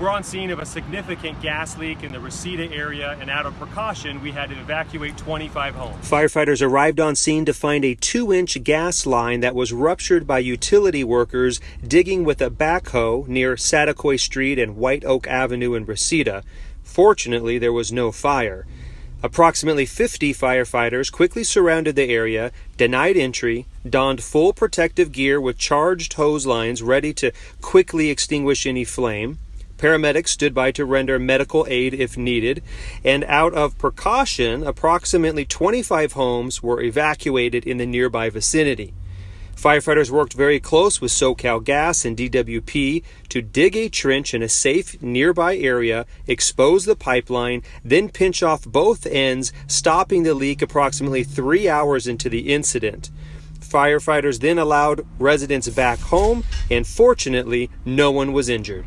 We're on scene of a significant gas leak in the Reseda area, and out of precaution, we had to evacuate 25 homes. Firefighters arrived on scene to find a two inch gas line that was ruptured by utility workers digging with a backhoe near Saticoy Street and White Oak Avenue in Reseda. Fortunately, there was no fire. Approximately 50 firefighters quickly surrounded the area, denied entry, donned full protective gear with charged hose lines ready to quickly extinguish any flame. Paramedics stood by to render medical aid if needed, and out of precaution, approximately 25 homes were evacuated in the nearby vicinity. Firefighters worked very close with SoCal Gas and DWP to dig a trench in a safe nearby area, expose the pipeline, then pinch off both ends, stopping the leak approximately three hours into the incident. Firefighters then allowed residents back home, and fortunately, no one was injured.